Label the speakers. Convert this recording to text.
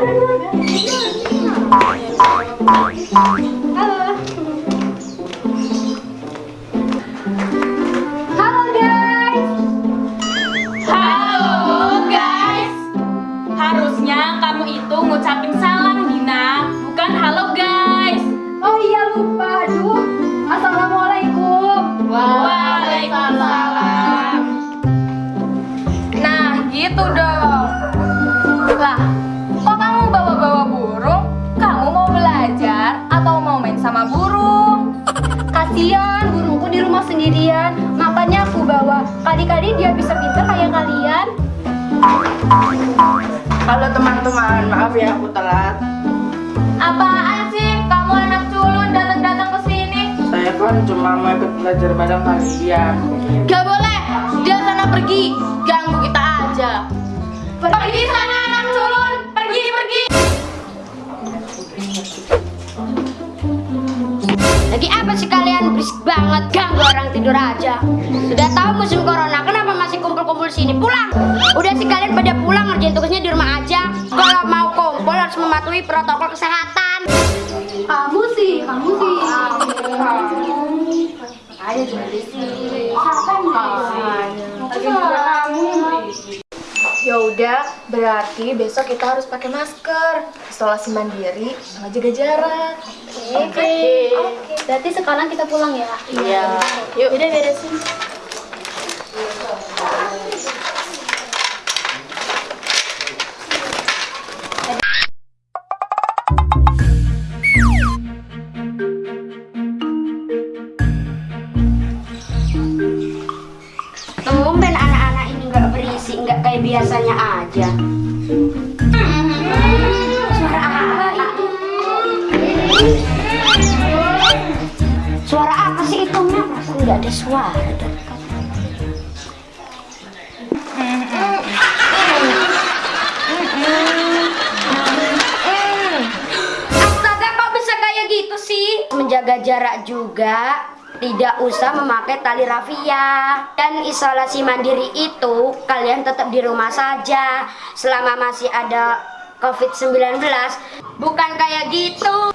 Speaker 1: Halo guys.
Speaker 2: Halo guys Harusnya kamu itu ngucapin salam Dina Bukan halo guys
Speaker 1: Oh iya lupa. Aduh. Assalamualaikum.
Speaker 2: Waalaikumsalam Nah gitu dong Lah
Speaker 1: Kasihan burungku di rumah sendirian. Makanya aku bawa. Kali-kali dia bisa pintar kayak kalian.
Speaker 3: Halo teman-teman, maaf ya aku telat.
Speaker 2: Apaan sih? Kamu anak culun datang-datang ke sini?
Speaker 3: Saya kan cuma mau ikut belajar bareng kalian.
Speaker 2: Gak boleh,
Speaker 4: Lagi apa sih kalian berisik banget ganggu orang tidur aja? Sudah tahu musim corona, kenapa masih kumpul-kumpul sini? Pulang! Udah sih kalian pada pulang ngerjain tugasnya di rumah aja. Kalau mau kumpul harus mematuhi protokol kesehatan.
Speaker 1: Kamu sih, kamu sih. Ayo sini.
Speaker 5: Ya udah, berarti besok kita harus pakai masker, isolasi mandiri, sama jaga jarak.
Speaker 1: Oke. Berarti sekarang kita pulang ya.
Speaker 3: Iya.
Speaker 1: Yuk. Udah beresin.
Speaker 4: Tumben anak-anak ini nggak berisik, nggak kayak biasanya aja. Nggak ada suara? Astaga, kok bisa kayak gitu sih? Menjaga jarak juga, tidak usah memakai tali rafia. Dan isolasi mandiri itu, kalian tetap di rumah saja selama masih ada COVID-19. Bukan kayak gitu.